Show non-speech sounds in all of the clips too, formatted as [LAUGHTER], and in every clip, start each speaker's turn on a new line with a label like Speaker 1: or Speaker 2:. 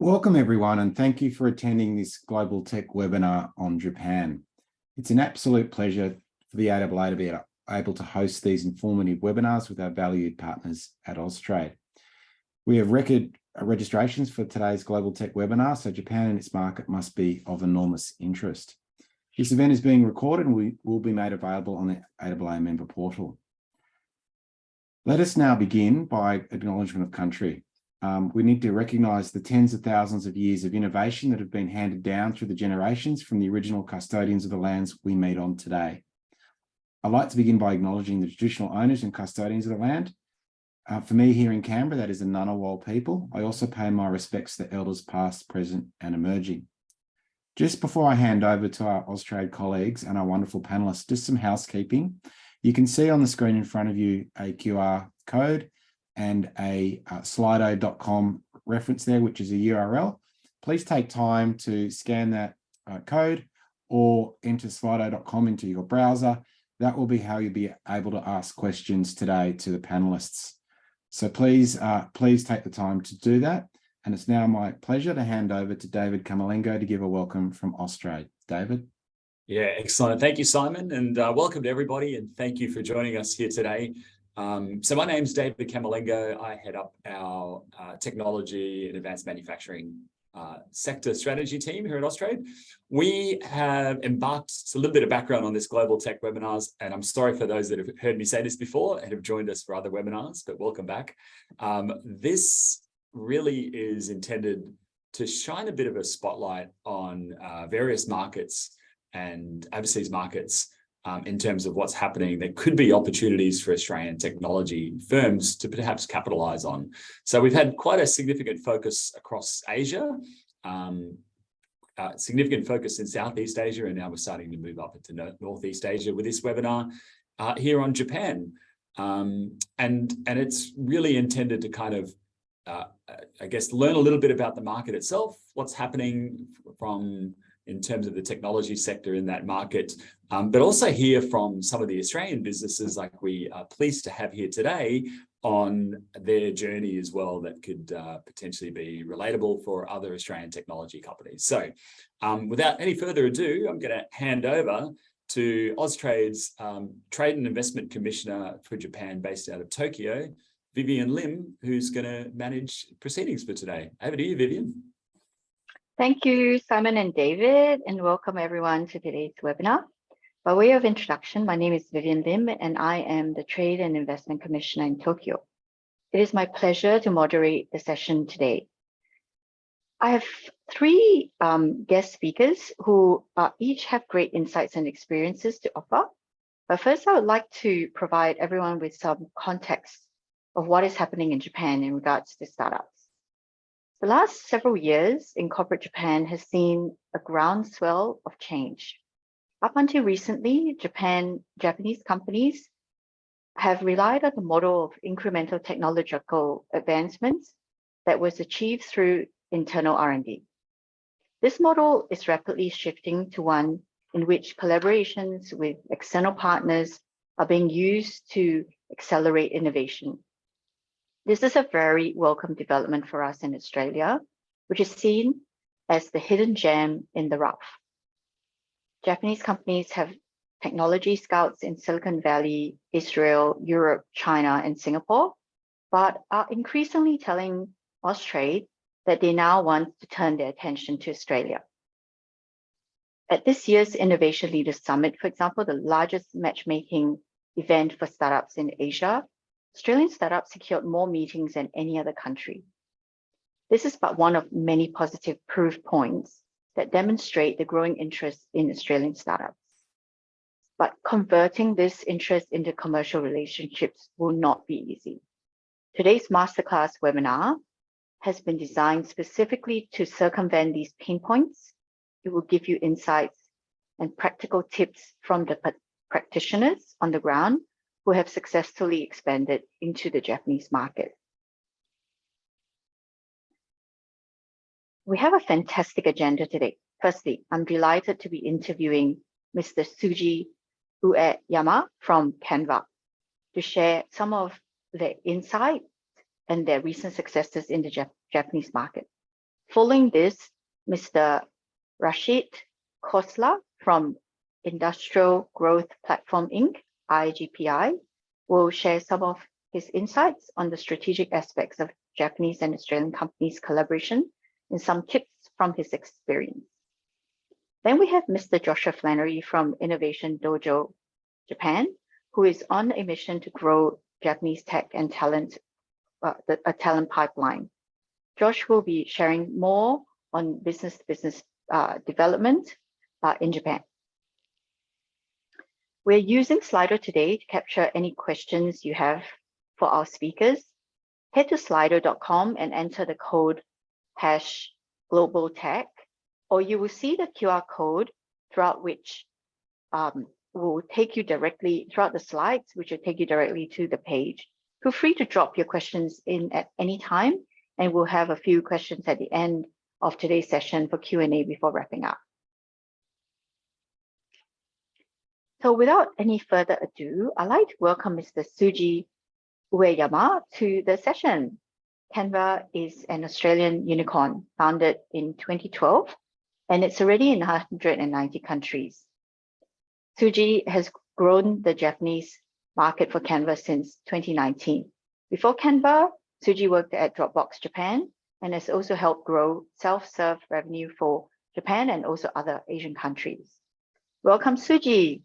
Speaker 1: Welcome everyone and thank you for attending this Global Tech webinar on Japan. It's an absolute pleasure for the AAA to be able to host these informative webinars with our valued partners at Austrade. We have record registrations for today's Global Tech webinar, so Japan and its market must be of enormous interest. This event is being recorded and we will be made available on the AAA member portal. Let us now begin by acknowledgement of country um, we need to recognise the tens of thousands of years of innovation that have been handed down through the generations from the original custodians of the lands we meet on today. I'd like to begin by acknowledging the traditional owners and custodians of the land. Uh, for me here in Canberra, that is the Ngunnawal people. I also pay my respects to elders past, present and emerging. Just before I hand over to our Austrade colleagues and our wonderful panelists, just some housekeeping. You can see on the screen in front of you a QR code and a uh, slido.com reference there, which is a URL. Please take time to scan that uh, code or enter slido.com into your browser. That will be how you'll be able to ask questions today to the panelists. So please, uh, please take the time to do that. And it's now my pleasure to hand over to David Camerlengo to give a welcome from Austrade. David.
Speaker 2: Yeah, excellent. Thank you, Simon, and uh, welcome to everybody. And thank you for joining us here today. Um, so my name is David Camerlengo. I head up our uh, technology and advanced manufacturing uh, sector strategy team here at Austrade. We have embarked, it's a little bit of background on this global tech webinars, and I'm sorry for those that have heard me say this before and have joined us for other webinars, but welcome back. Um, this really is intended to shine a bit of a spotlight on uh, various markets and overseas markets um, in terms of what's happening, there could be opportunities for Australian technology firms to perhaps capitalize on. So we've had quite a significant focus across Asia, um, uh, significant focus in Southeast Asia, and now we're starting to move up into Northeast Asia with this webinar uh, here on Japan. Um, and, and it's really intended to kind of, uh, I guess, learn a little bit about the market itself, what's happening from in terms of the technology sector in that market, um, but also hear from some of the Australian businesses like we are pleased to have here today on their journey as well that could uh, potentially be relatable for other Australian technology companies. So um, without any further ado, I'm going to hand over to Austrade's um, Trade and Investment Commissioner for Japan based out of Tokyo, Vivian Lim, who's going to manage proceedings for today. Over to you, Vivian.
Speaker 3: Thank you, Simon and David, and welcome everyone to today's webinar. By way of introduction, my name is Vivian Lim, and I am the Trade and Investment Commissioner in Tokyo. It is my pleasure to moderate the session today. I have three um, guest speakers who uh, each have great insights and experiences to offer. But first, I would like to provide everyone with some context of what is happening in Japan in regards to startups. The last several years in corporate Japan has seen a groundswell of change. Up until recently, Japan, Japanese companies have relied on the model of incremental technological advancements that was achieved through internal R&D. This model is rapidly shifting to one in which collaborations with external partners are being used to accelerate innovation this is a very welcome development for us in Australia, which is seen as the hidden gem in the rough. Japanese companies have technology scouts in Silicon Valley, Israel, Europe, China, and Singapore, but are increasingly telling Austrade that they now want to turn their attention to Australia. At this year's Innovation Leaders Summit, for example, the largest matchmaking event for startups in Asia, Australian startups secured more meetings than any other country. This is but one of many positive proof points that demonstrate the growing interest in Australian startups. But converting this interest into commercial relationships will not be easy. Today's masterclass webinar has been designed specifically to circumvent these pain points. It will give you insights and practical tips from the practitioners on the ground who have successfully expanded into the Japanese market. We have a fantastic agenda today. Firstly, I'm delighted to be interviewing Mr. Tsuji Ueyama from Canva to share some of their insight and their recent successes in the Jap Japanese market. Following this, Mr. Rachit Khosla from Industrial Growth Platform Inc., IGPI, will share some of his insights on the strategic aspects of Japanese and Australian companies' collaboration and some tips from his experience. Then we have Mr. Joshua Flannery from Innovation Dojo Japan, who is on a mission to grow Japanese tech and talent, uh, the, a talent pipeline. Josh will be sharing more on business-to-business uh, development uh, in Japan. We're using Slido today to capture any questions you have for our speakers. Head to slido.com and enter the code hash global tech, or you will see the QR code throughout which um, will take you directly throughout the slides, which will take you directly to the page. Feel free to drop your questions in at any time, and we'll have a few questions at the end of today's session for Q&A before wrapping up. So without any further ado, I'd like to welcome Mr. Suji Ueyama to the session. Canva is an Australian unicorn founded in 2012, and it's already in 190 countries. Suji has grown the Japanese market for Canva since 2019. Before Canva, Suji worked at Dropbox Japan and has also helped grow self-serve revenue for Japan and also other Asian countries. Welcome, Suji.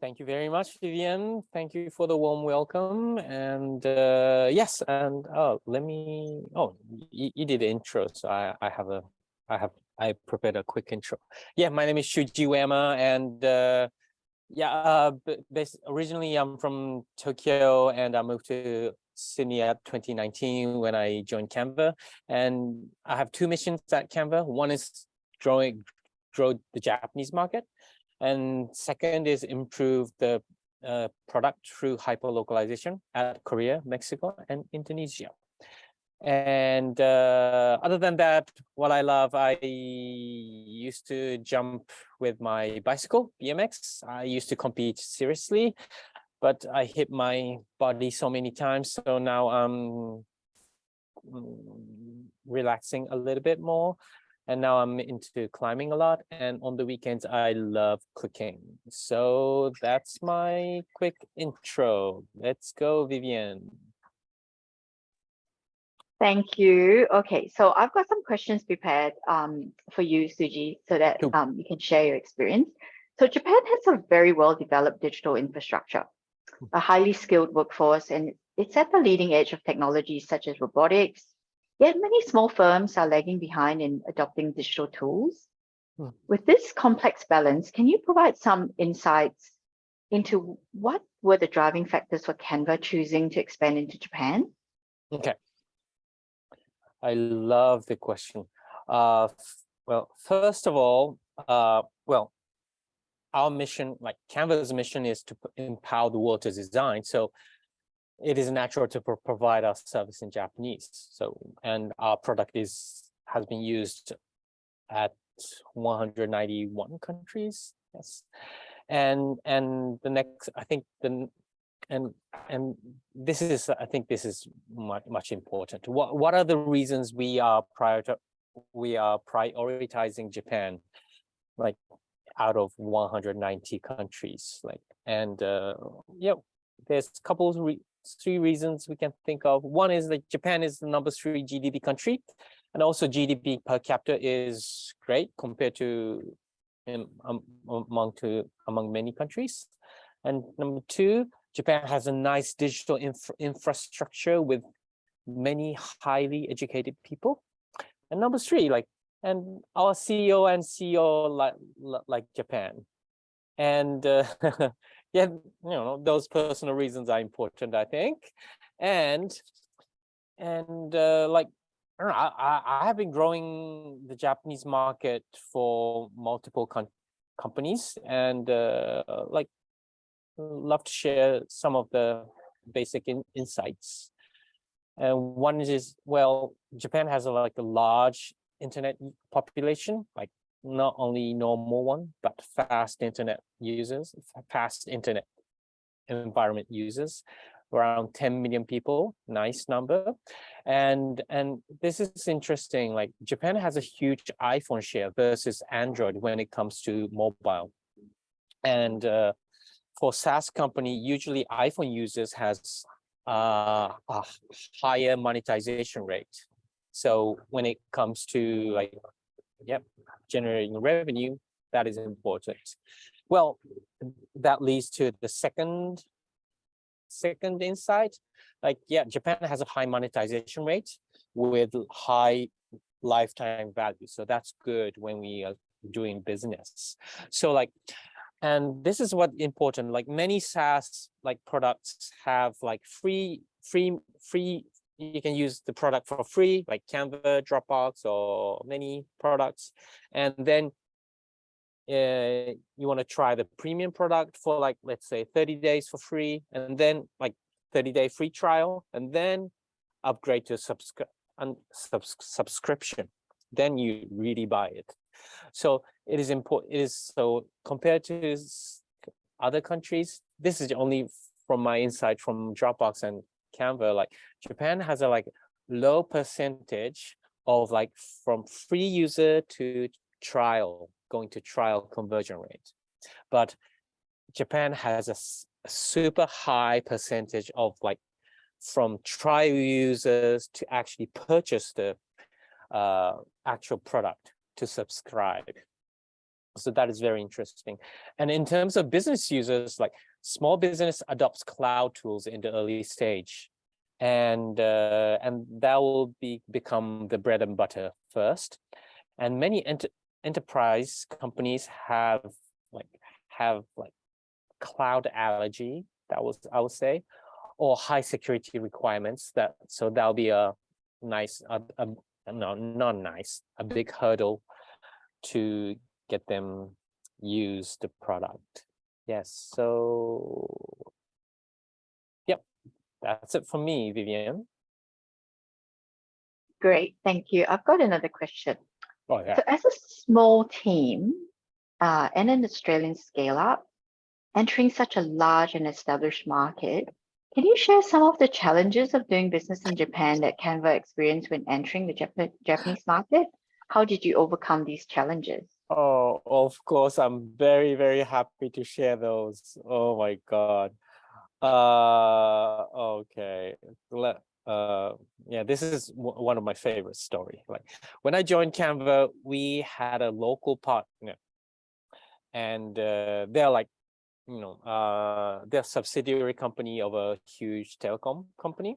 Speaker 4: Thank you very much, Vivian. Thank you for the warm welcome. And uh, yes, and oh, let me. Oh, you, you did the intro, so I I have a I have I prepared a quick intro. Yeah, my name is Shuji Uema, and uh, yeah, uh, originally I'm from Tokyo, and I moved to Sydney at 2019 when I joined Canva, and I have two missions at Canva. One is growing grow the Japanese market, and second is improve the uh, product through hyper-localization at Korea, Mexico, and Indonesia. And uh, other than that, what I love, I used to jump with my bicycle, BMX. I used to compete seriously, but I hit my body so many times. So now I'm mm, relaxing a little bit more and now I'm into climbing a lot. And on the weekends, I love cooking. So that's my quick intro. Let's go, Vivian.
Speaker 3: Thank you. Okay, so I've got some questions prepared um, for you, Suji, so that um, you can share your experience. So Japan has a very well-developed digital infrastructure, a highly skilled workforce, and it's at the leading edge of technologies such as robotics, Yet many small firms are lagging behind in adopting digital tools. Hmm. With this complex balance, can you provide some insights into what were the driving factors for Canva choosing to expand into Japan?
Speaker 4: Okay. I love the question. Uh, well, first of all, uh, well, our mission, like Canva's mission is to empower the world to design. So it is natural to pro provide our service in Japanese. So, and our product is has been used at 191 countries. Yes, and and the next, I think the and and this is, I think this is much much important. What what are the reasons we are prior to we are prioritizing Japan, like out of 190 countries, like and uh, yeah, there's a couple of three reasons we can think of. One is that Japan is the number three GDP country, and also GDP per capita is great compared to um, among to among many countries. And number two, Japan has a nice digital infra infrastructure with many highly educated people. And number three, like, and our CEO and CEO like like Japan. And uh, [LAUGHS] yeah, you know, those personal reasons are important, I think. And and uh, like I, know, I, I have been growing the Japanese market for multiple companies and uh, like love to share some of the basic in insights. And one is, well, Japan has a, like a large internet population, like not only normal one, but fast internet users, fast internet environment users. around 10 million people, nice number. And, and this is interesting, like Japan has a huge iPhone share versus Android when it comes to mobile. And uh, for SaaS company, usually iPhone users has uh, a higher monetization rate. So when it comes to like, yep, generating revenue, that is important. Well, that leads to the second second insight. Like, yeah, Japan has a high monetization rate with high lifetime value. So that's good when we are doing business. So like, and this is what important, like many SaaS like products have like free, free, free, you can use the product for free, like Canva, Dropbox, or many products. And then uh, you want to try the premium product for like, let's say 30 days for free, and then like 30 day free trial, and then upgrade to subscri and subs subscription. Then you really buy it. So it is important. It is so compared to other countries, this is only from my insight from Dropbox and Canva, like Japan has a like low percentage of like from free user to trial going to trial conversion rate. But Japan has a, a super high percentage of like from trial users to actually purchase the uh, actual product to subscribe. So that is very interesting. And in terms of business users, like small business adopts cloud tools in the early stage. And uh, and that will be become the bread and butter first. And many ent enterprise companies have like have like cloud allergy that was i would say or high security requirements that so that'll be a nice a, a, no not nice a big hurdle to get them use the product yes so yep that's it for me vivian
Speaker 3: Great, thank you. I've got another question.
Speaker 4: oh yeah
Speaker 3: So as a small team uh, and an Australian scale up, entering such a large and established market, can you share some of the challenges of doing business in Japan that Canva experienced when entering the Jap Japanese market? How did you overcome these challenges?
Speaker 4: Oh, of course, I'm very, very happy to share those. Oh my God. Uh, okay. Let, uh, yeah, this is one of my favorite story. Like when I joined Canva, we had a local partner and uh, they're like, you know, uh, they're subsidiary company of a huge telecom company.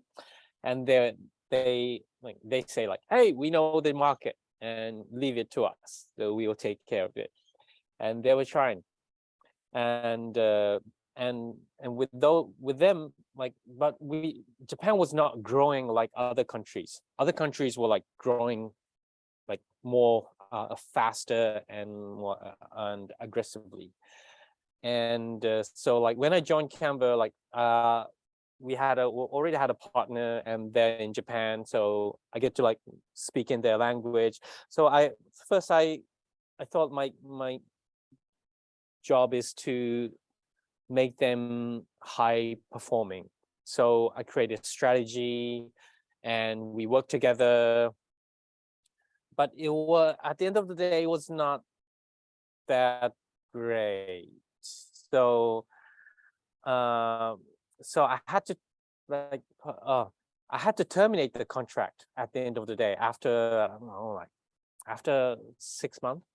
Speaker 4: And they they like they say like, hey, we know the market and leave it to us. So we will take care of it. And they were trying. And uh, and and with though with them like but we japan was not growing like other countries other countries were like growing like more uh, faster and more uh, and aggressively and uh, so like when i joined canva like uh we had a we already had a partner and they're in japan so i get to like speak in their language so i first i i thought my my job is to make them high performing. So I created a strategy and we worked together. But it was at the end of the day, it was not that great. So uh, so I had to like uh, I had to terminate the contract at the end of the day after I don't know like after six months.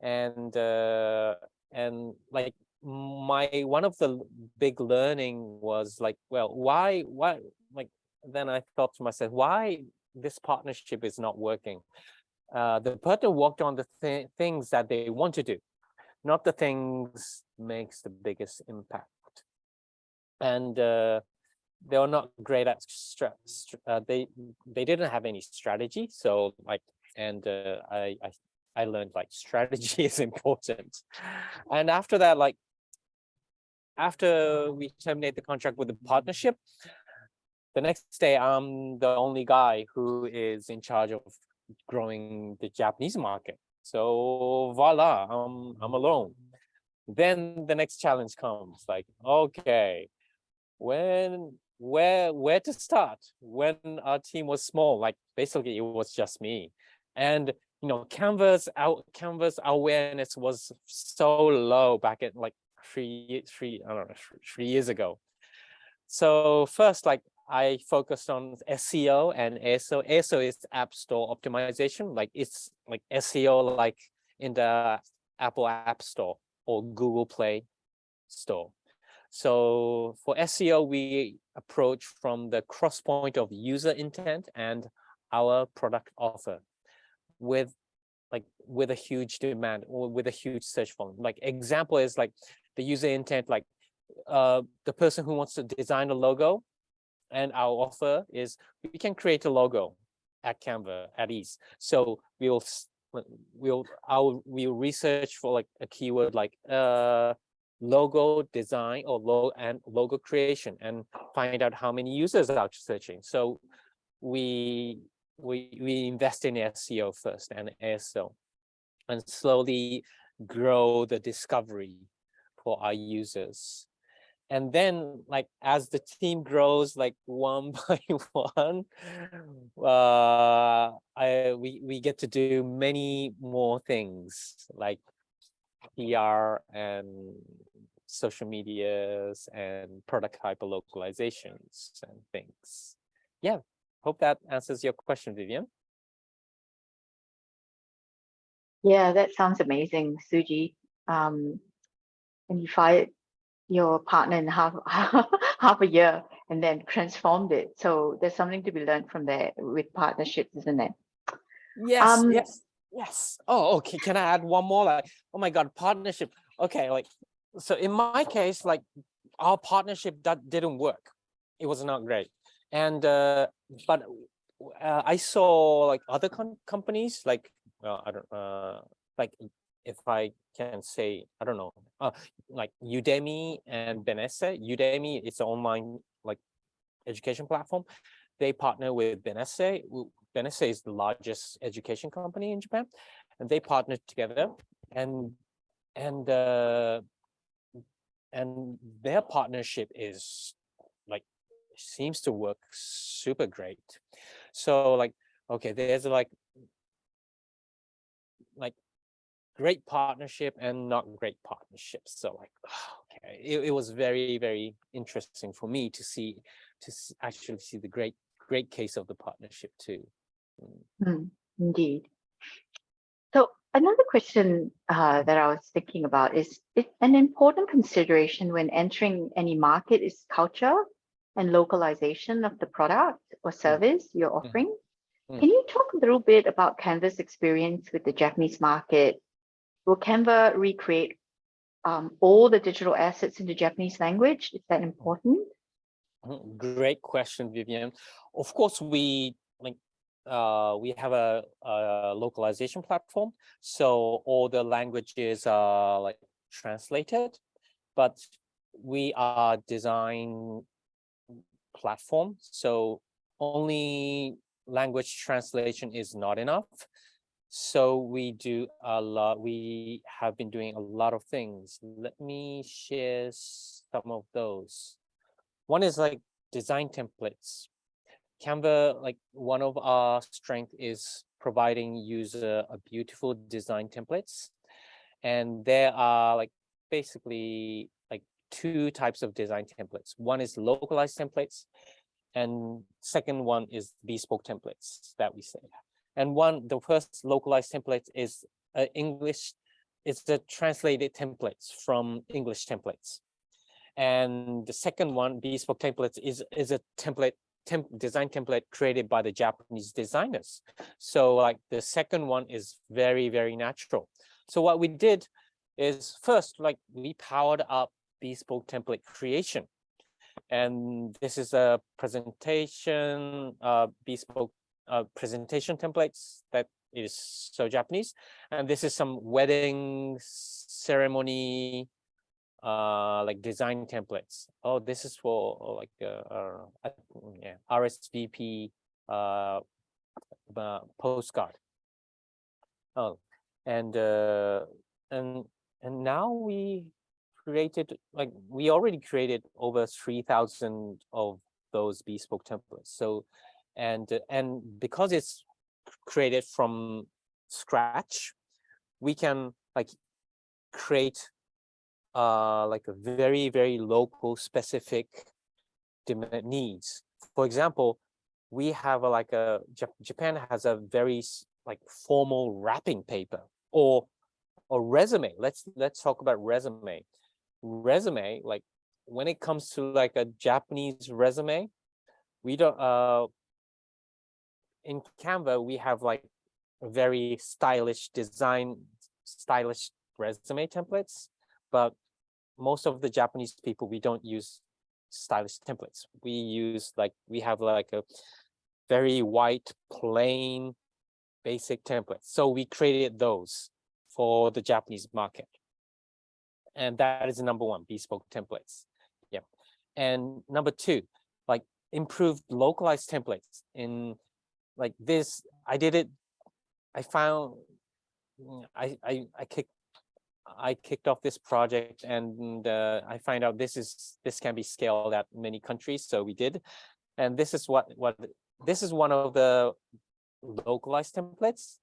Speaker 4: And uh, and like my one of the big learning was like well why why like then i thought to myself why this partnership is not working? Uh the partner worked on the th things that they want to do not the things makes the biggest impact and uh they were not great at uh, they they didn't have any strategy so like and uh, I, I I learned like [LAUGHS] strategy is important. And after that, like after we terminate the contract with the partnership, the next day I'm the only guy who is in charge of growing the Japanese market. So voila, I'm I'm alone. Then the next challenge comes like, okay, when where where to start when our team was small like basically it was just me. And you know Canva's out Canva's awareness was so low back at like three three i don't know three, years ago. So first like i focused on seo and aso aso is app store optimization. Like it's like seo like in the apple app store or google play store so for SEO, we approach from the cross point of user intent and our product offer with like with a huge demand or with a huge search volume. Like example is like the user intent, like uh, the person who wants to design a logo and our offer is we can create a logo at Canva at ease. So we'll we'll I'll we'll research for like a keyword like uh logo design or logo and logo creation and find out how many users are searching. So we we we invest in SEO first and ASO and slowly grow the discovery for our users. And then like as the team grows like [LAUGHS] one by one, uh, I we, we get to do many more things like PR and social medias and product hyper localizations and things. Yeah, hope that answers your question, Vivian.
Speaker 3: Yeah, that sounds amazing, Suji. Um, and you fired your partner in half [LAUGHS] half a year and then transformed it. So there's something to be learned from there with partnerships, isn't it?
Speaker 4: Yes,
Speaker 3: Um,
Speaker 4: yes, yes. Oh, okay. Can I add one more? Like, oh my God, partnership. Okay, like, so in my case, like, our partnership that didn't work. It was not great. And uh, but uh, I saw like other com companies, like, well, I don't, uh, like, if I can say, I don't know, uh, like Udemy and Benesse. Udemy, it's an online like education platform. They partner with Benesse. Benesse is the largest education company in Japan, and they partnered together, and and uh, and their partnership is like seems to work super great. So like okay, there's like like great partnership and not great partnerships. So like [SIGHS] okay, it, it was very very interesting for me to see to actually see the great great case of the partnership too.
Speaker 3: Mm, indeed. So another question uh, that I was thinking about is an important consideration when entering any market is culture and localization of the product or service you're offering.
Speaker 4: Mm.
Speaker 3: Can you talk a little bit about Canva's experience with the Japanese market? Will Canva recreate um, all the digital assets in the Japanese language? Is that important?
Speaker 4: Mm, great question, Vivian. Of course, we uh, we have a, a, localization platform, so all the languages are like translated, but we are design platform, so only language translation is not enough. So we do a lot, we have been doing a lot of things. Let me share some of those. One is like design templates. Canva, like one of our strength is providing user a beautiful design templates. And there are like basically like two types of design templates. One is localized templates and second one is bespoke templates that we say. And one, the first localized template is uh, English, it's the translated templates from English templates. And the second one, bespoke templates, is, is a template temp design template created by the Japanese designers. So like the second one is very, very natural. So what we did is first, like we powered up bespoke template creation. And this is a presentation, uh, bespoke uh, presentation templates that is so Japanese. And this is some wedding ceremony uh like design templates oh this is for uh, like uh, uh yeah rsvp uh, uh postcard oh and uh and and now we created, like, we already created over three thousand of those bespoke templates. So, and, and because it's created from scratch, we can like create uh like a very, very local specific needs. For example, we have a, like a Japan has a very like formal wrapping paper or a resume. Let's let's talk about resume. Resume, like when it comes to like a Japanese resume, we don't uh in Canva, we have like very stylish design, stylish resume templates, but most of the Japanese people, we don't use stylish templates. We use like, we have like a very white, plain, basic templates. So we created those for the Japanese market. And that is number one, bespoke templates. Yeah. And number two, like improved localized templates in like this, I did it, I found, mm, I, I, I kicked, I kicked off this project and uh, I find out this is, this can be scaled at many countries, so we did. And this is what, what, this is one of the localized templates.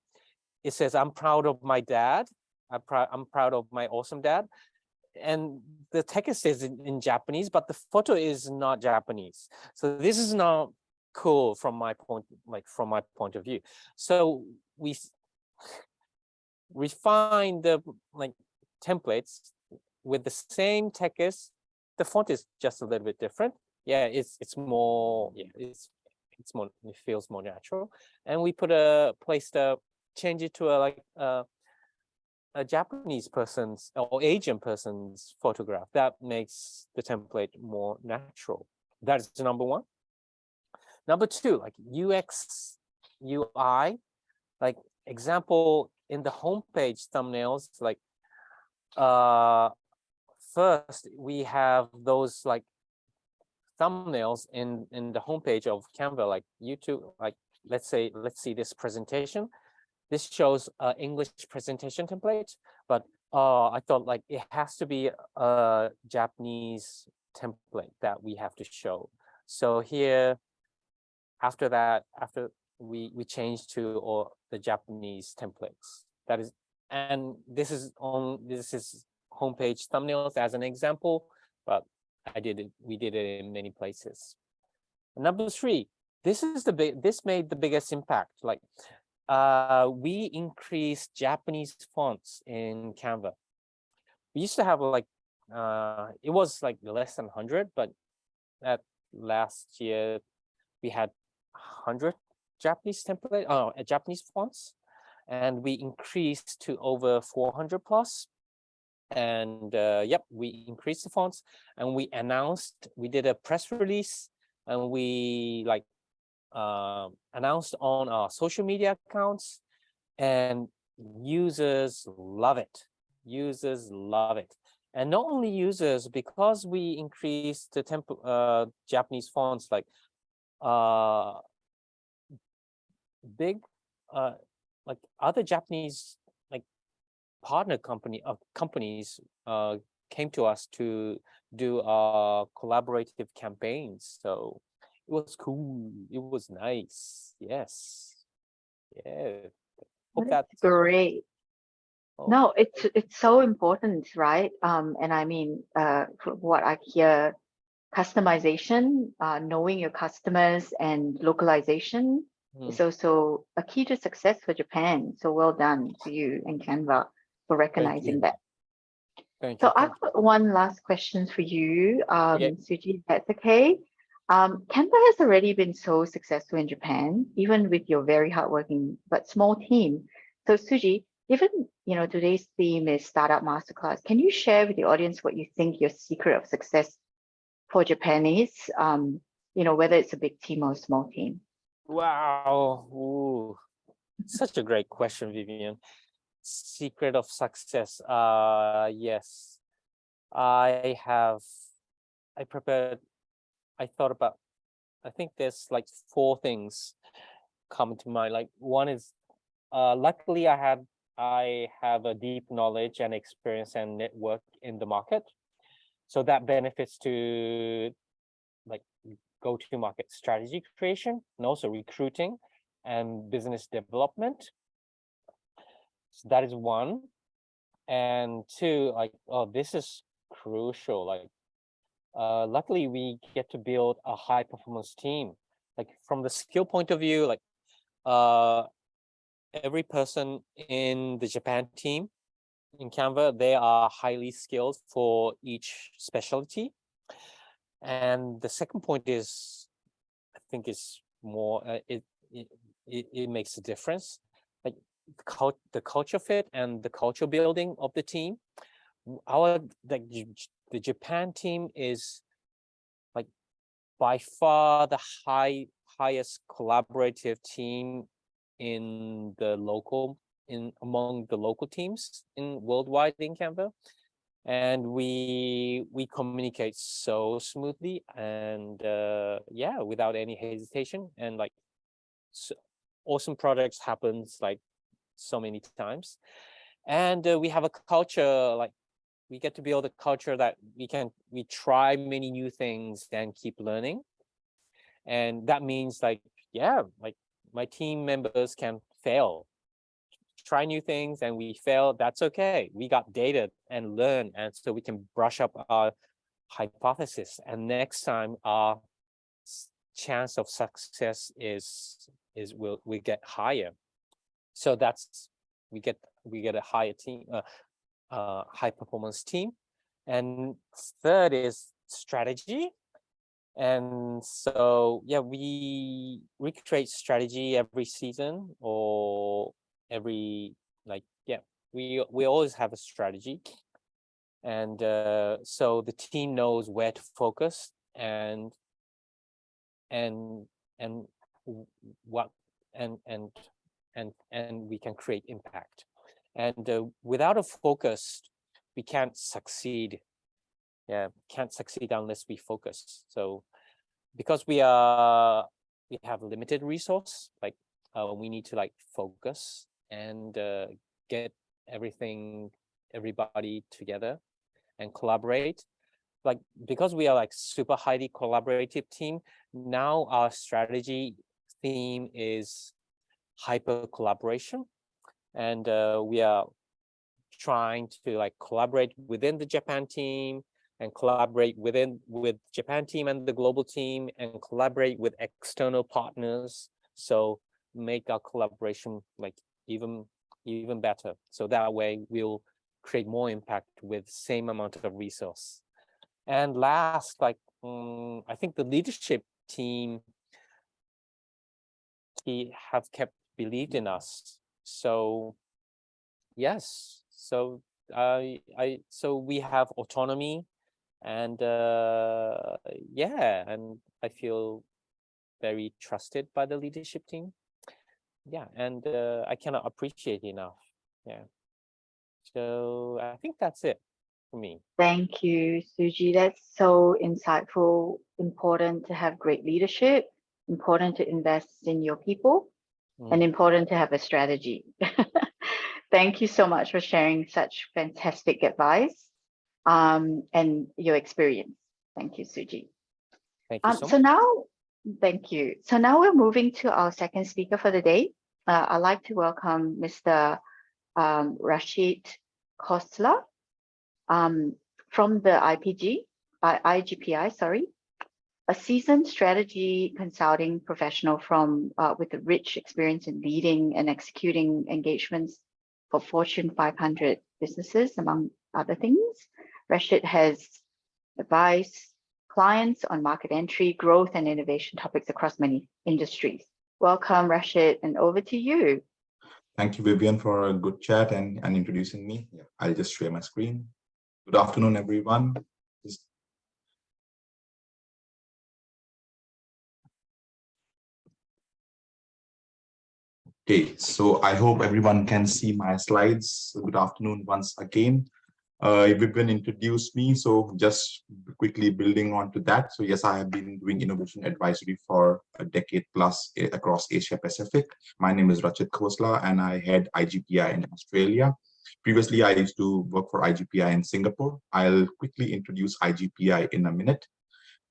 Speaker 4: It says, I'm proud of my dad. I'm proud, I'm proud of my awesome dad. And the text is in, in Japanese, but the photo is not Japanese. So this is not cool from my point, like from my point of view. So we refine the like templates with the same text. The font is just a little bit different. Yeah, it's it's more yeah, it's it's more it feels more natural. And we put a placed a change it to a like uh a Japanese person's or Asian person's photograph. That makes the template more natural. That is number one. Number two, like UX, UI, like example in the homepage thumbnails, like uh, first we have those like thumbnails in in the homepage of Canva, like YouTube, like let's say, let's see this presentation. This shows uh, English presentation template, but uh, I thought like it has to be a Japanese template that we have to show. So here, after that, after we we change to or the Japanese templates. That is, and this is on this is homepage thumbnails as an example, but I did it. We did it in many places. Number three, this is the big. This made the biggest impact. Like, uh, we increased Japanese fonts in Canva. We used to have like, uh, it was like less than hundred, but at last year we had hundred Japanese template, oh, uh, Japanese fonts, and we increased to over 400. And uh, yep, we increased the fonts and we announced, we did a press release and we like uh, announced on our social media accounts and users love it. Users love it. And not only users, because we increased the temp uh, Japanese fonts like uh, big uh like other Japanese like partner company of companies uh came to us to do uh collaborative campaigns. So it was cool. It was nice. Yes. Yeah. Hope
Speaker 3: That's great.
Speaker 4: oh,
Speaker 3: No, it's it's so important, right? Um, and I mean, uh, from what I hear, customization, uh, knowing your customers and localization
Speaker 4: hmm,
Speaker 3: is also a key to success for Japan. So well done to you and Canva for recognizing that.
Speaker 4: Thank
Speaker 3: So
Speaker 4: you.
Speaker 3: I've got one last question for you, um,
Speaker 4: Okay.
Speaker 3: Suji, that's okay. Um, Canva has already been so successful in Japan, even with your very hardworking but small team. So Suji, given you know today's theme is startup masterclass, can you share with the audience what you think your secret of success for Japan is? Um, you know, whether it's a big team or a small team.
Speaker 4: Wow. Ooh. Such a great question, Vivian. Secret of success. Uh yes. I have I prepared I thought about I think there's like four things come to mind. Like one is uh luckily I had I have a deep knowledge and experience and network in the market. So that benefits to go-to-market strategy creation and also recruiting and business development. So that is one. And two, like, oh, this is crucial. Like, uh, luckily we get to build a high performance team. Like from the skill point of view, like uh, every person in the Japan team in Canva, they are highly skilled for each specialty. And the second point is, I think is more, uh, it, it, it, makes a difference. Like the, cult, the culture fit and the culture building of the team. Our, like the Japan team is like by far the high, highest collaborative team in the local in among the local teams in worldwide in Canva. And we we communicate so smoothly and uh, yeah, without any hesitation and like so awesome projects happens like so many times. And uh, we have a culture like we get to build a culture that we can we try many new things and keep learning. And that means like yeah, like my team members can fail try new things and we fail, that's okay. We got data and learn, and so we can brush up our hypothesis. And next time, our chance of success is is will we get higher. So that's we get we get a higher team, uh, uh, high performance team. And third is strategy. And so, yeah, we recreate strategy every season or every like yeah we we always have a strategy. And uh, so the team knows where to focus and and and what and and and and we can create impact. And uh, without a focus we can't succeed. Yeah can't succeed unless we focus. So because we are we have limited resource like uh, we need to like focus and uh, get everything, everybody together and collaborate. Like, because we are like super highly collaborative team, now our strategy theme is hyper collaboration. And uh, we are trying to like collaborate within the Japan team and collaborate within with Japan team and the global team and collaborate with external partners. So make our collaboration like even even better. So that way we'll create more impact with same amount of resource. And last, like um, I think the leadership team he have kept believed in us. So yes, so I I so we have autonomy and uh yeah, and I feel very trusted by the leadership team yeah and uh, i cannot appreciate enough yeah so i think that's it for me
Speaker 3: Thank you, Suji. That's so insightful. Important to have great leadership, important to invest in your people,
Speaker 4: Mm.
Speaker 3: and important to have a strategy. [LAUGHS] Thank you so much for sharing such fantastic advice um, and your experience. Thank you, Suji.
Speaker 4: thank you
Speaker 3: Um,
Speaker 4: so
Speaker 3: so
Speaker 4: much
Speaker 3: now, thank you. So now we're moving to our second speaker for the day. Uh, I'd like to welcome Mr. Um, Rachit Khosla um, from the IPG, I, IGPI, sorry, a seasoned strategy consulting professional from uh, with a rich experience in leading and executing engagements for Fortune 500 businesses, among other things. Rachit has advised clients on market entry, growth, and innovation topics across many industries. Welcome, Rachit, and over to you.
Speaker 5: Thank you, Vivian, for a good chat and, and introducing me. I'll just share my screen. Good afternoon, everyone. Okay, so I hope everyone can see my slides. Good afternoon once again. Uh, Vivian introduced me, so just quickly building on to that. So yes, I have been doing innovation advisory for a decade plus eh, across Asia Pacific. My name is Rachit Khosla and I head IGPI in Australia. Previously, I used to work for IGPI in Singapore. I'll quickly introduce IGPI in a minute.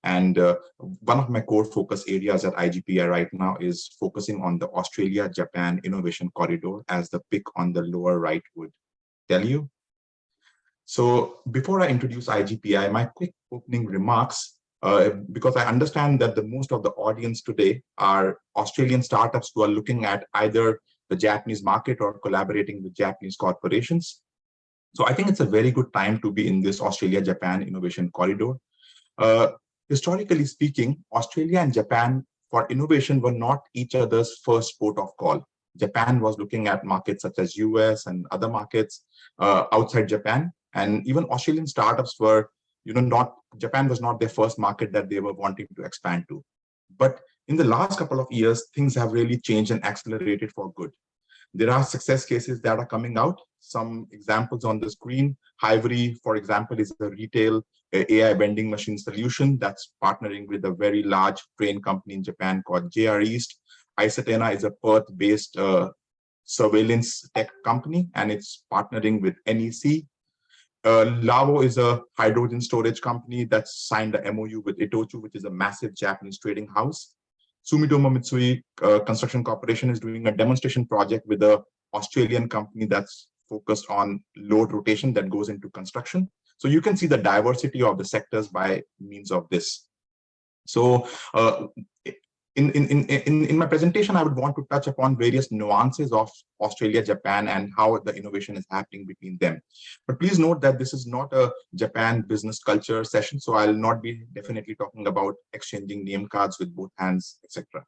Speaker 5: And uh, one of my core focus areas at IGPI right now is focusing on the Australia-Japan Innovation Corridor as the pick on the lower right would tell you. So before I introduce IGPI, my quick opening remarks, uh, because I understand that the most of the audience today are Australian startups who are looking at either the Japanese market or collaborating with Japanese corporations. So I think it's a very good time to be in this Australia-Japan Innovation Corridor. Uh, historically speaking, Australia and Japan for innovation were not each other's first port of call. Japan was looking at markets such as US and other markets uh, outside Japan. And even Australian startups were, you know, not, Japan was not their first market that they were wanting to expand to. But in the last couple of years, things have really changed and accelerated for good. There are success cases that are coming out. Some examples on the screen. Hivery, for example, is a retail uh, AI vending machine solution that's partnering with a very large train company in Japan called JR East. Isatena is a Perth-based uh, surveillance tech company, and it's partnering with NEC. Uh, Lavo is a hydrogen storage company that's signed a MOU with Itochu, which is a massive Japanese trading house. Sumitomo Mitsui uh, Construction Corporation is doing a demonstration project with a Australian company that's focused on load rotation that goes into construction. So you can see the diversity of the sectors by means of this. So uh, in, in, in, in, my presentation, I would want to touch upon various nuances of Australia, Japan, and how the innovation is happening between them. But please note that this is not a Japan business culture session, so I'll not be definitely talking about exchanging name cards with both hands, etc.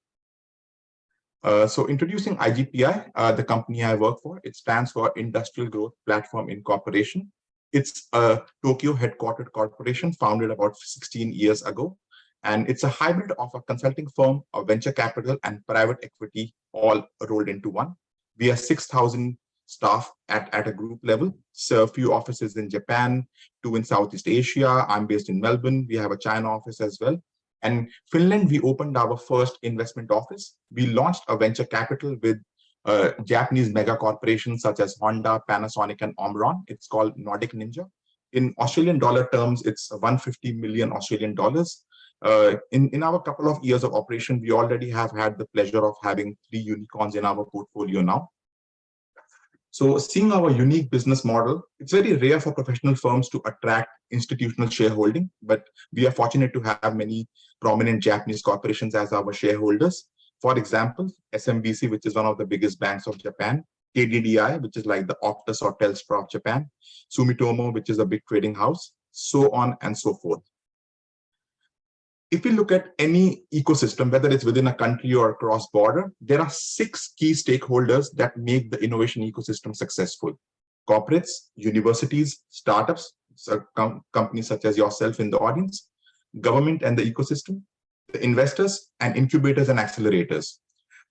Speaker 5: Uh, so introducing IGPI, uh, the company I work for, it stands for Industrial Growth Platform Incorporation. It's a Tokyo headquartered corporation founded about 16 years ago. And it's a hybrid of a consulting firm, a venture capital, and private equity all rolled into one. We have 6,000 staff at, at a group level. So a few offices in Japan, two in Southeast Asia. I'm based in Melbourne. We have a China office as well. And Finland, we opened our first investment office. We launched a venture capital with uh, Japanese mega corporations such as Honda, Panasonic, and Omron. It's called Nordic Ninja. In Australian dollar terms, it's 150 million Australian dollars. Uh, in, in our couple of years of operation, we already have had the pleasure of having three unicorns in our portfolio now. So seeing our unique business model, it's very rare for professional firms to attract institutional shareholding, but we are fortunate to have many prominent Japanese corporations as our shareholders. For example, SMBC, which is one of the biggest banks of Japan, KDDI, which is like the Optus or Telstra of Japan, Sumitomo, which is a big trading house, so on and so forth if we look at any ecosystem, whether it's within a country or cross border, there are six key stakeholders that make the innovation ecosystem successful. Corporates, universities, startups, so com companies such as yourself in the audience, government and the ecosystem, the investors, and incubators and accelerators.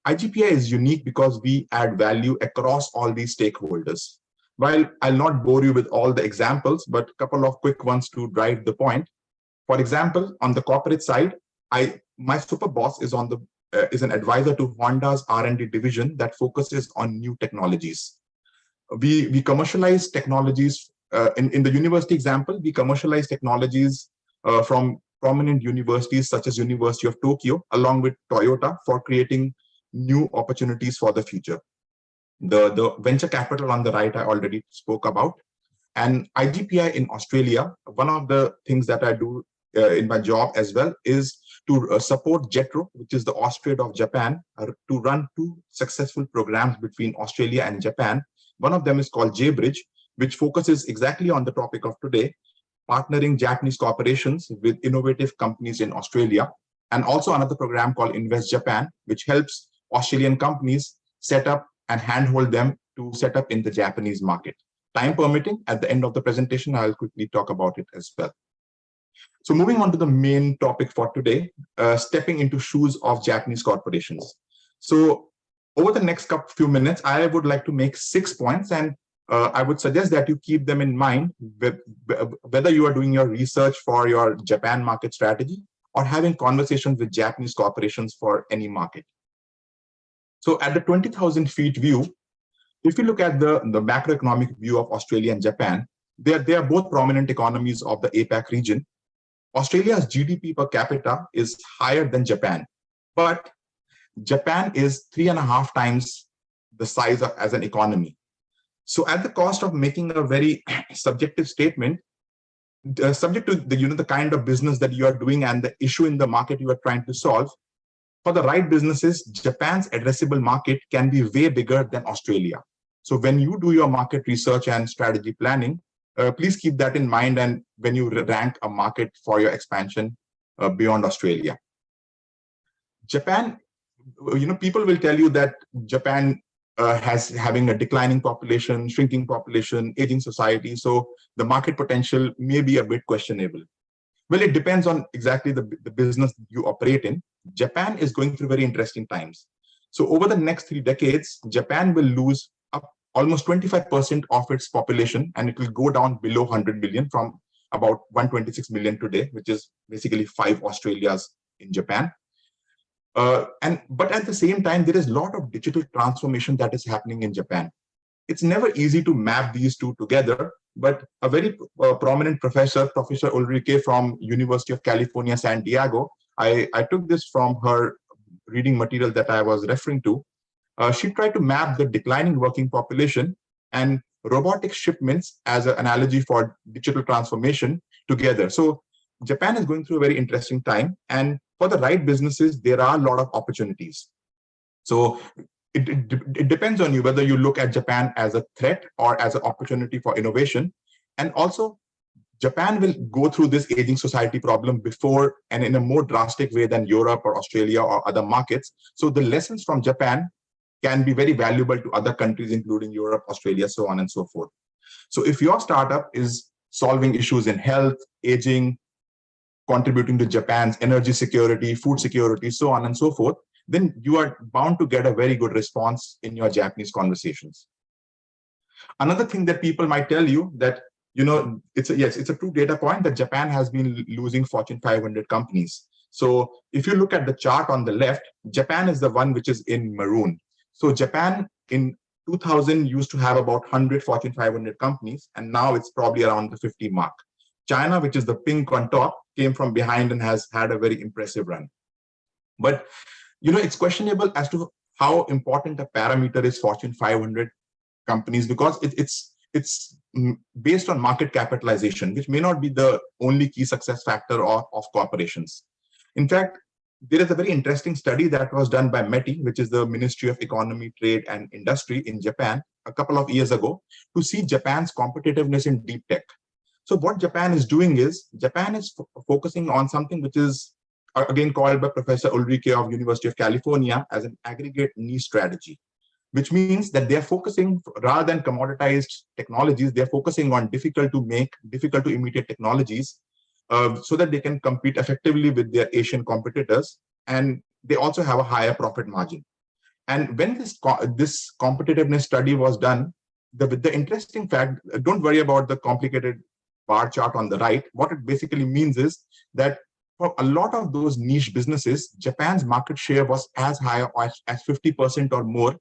Speaker 5: IGPI is unique because we add value across all these stakeholders. While I'll not bore you with all the examples, but a couple of quick ones to drive the point. For example, on the corporate side, I my super boss is on the uh, is an advisor to Honda's R&D division that focuses on new technologies. We we commercialize technologies uh, in in the university example. We commercialize technologies uh, from prominent universities such as University of Tokyo, along with Toyota, for creating new opportunities for the future. The the venture capital on the right I already spoke about. And IGPI in Australia, one of the things that I do in my job as well is to uh, support JETRO, which is the Austrade of Japan, uh, to run two successful programs between Australia and Japan. One of them is called JBridge, which focuses exactly on the topic of today, partnering Japanese corporations with innovative companies in Australia. And also another program called Invest Japan, which helps Australian companies set up and handhold them to set up in the Japanese market. Time permitting, at the end of the presentation, I'll quickly talk about it as well. So moving on to the main topic for today, uh, stepping into shoes of Japanese corporations. So over the next couple few minutes, I would like to make six points and uh, I would suggest that you keep them in mind whether you are doing your research for your Japan market strategy or having conversations with Japanese corporations for any market. So at the 20,000 feet view, if you look at the, the macroeconomic view of Australia and Japan, they are, they are both prominent economies of the APAC region. Australia's GDP per capita is higher than Japan, but Japan is three and a half times the size of as an economy. So at the cost of making a very [CLEARS THROAT] subjective statement, uh, subject to the you know the kind of business that you are doing and the issue in the market you are trying to solve, for the right businesses, Japan's addressable market can be way bigger than Australia. So when you do your market research and strategy planning, uh, please keep that in mind and when you rank a market for your expansion uh, beyond Australia. Japan, you know, people will tell you that Japan uh, has having a declining population, shrinking population, aging society. So the market potential may be a bit questionable. Well, it depends on exactly the, the business you operate in. Japan is going through very interesting times. So over the next three decades, Japan will lose almost 25% of its population, and it will go down below 100 million from about 126 million today, which is basically five Australias in Japan. Uh, and but at the same time, there is a lot of digital transformation that is happening in Japan. It's never easy to map these two together, but a very uh, prominent professor, Professor Ulrike from University of California, San Diego, I, I took this from her reading material that I was referring to. Uh, she tried to map the declining working population and robotic shipments as an analogy for digital transformation together. So Japan is going through a very interesting time. And for the right businesses, there are a lot of opportunities. So it, it, it, depends on you whether you look at Japan as a threat or as an opportunity for innovation. And also, Japan will go through this aging society problem before and in a more drastic way than Europe or Australia or other markets. So the lessons from Japan can be very valuable to other countries, including Europe, Australia, so on and so forth. So if your startup is solving issues in health, aging, contributing to Japan's energy security, food security, so on and so forth, then you are bound to get a very good response in your Japanese conversations. Another thing that people might tell you that, you know, it's a, yes, it's a true data point that Japan has been losing Fortune 500 companies. So if you look at the chart on the left, Japan is the one which is in maroon. So Japan in 2000 used to have about 100 Fortune 500 companies, and now it's probably around the 50 mark. China, which is the pink on top, came from behind and has had a very impressive run. But you know, it's questionable as to how important a parameter is Fortune 500 companies because it, it's it's based on market capitalization, which may not be the only key success factor of, of corporations. In fact, there is a very interesting study that was done by METI, which is the Ministry of Economy, Trade and Industry in Japan a couple of years ago to see Japan's competitiveness in deep tech. So what Japan is doing is Japan is focusing on something which is again called by Professor Ulrike of University of California as an aggregate niche strategy, which means that they're focusing rather than commoditized technologies, they're focusing on difficult to make, difficult to imitate technologies uh, so that they can compete effectively with their Asian competitors. And they also have a higher profit margin. And when this, co this competitiveness study was done, the, the interesting fact, don't worry about the complicated bar chart on the right. What it basically means is that for a lot of those niche businesses, Japan's market share was as high as 50% or more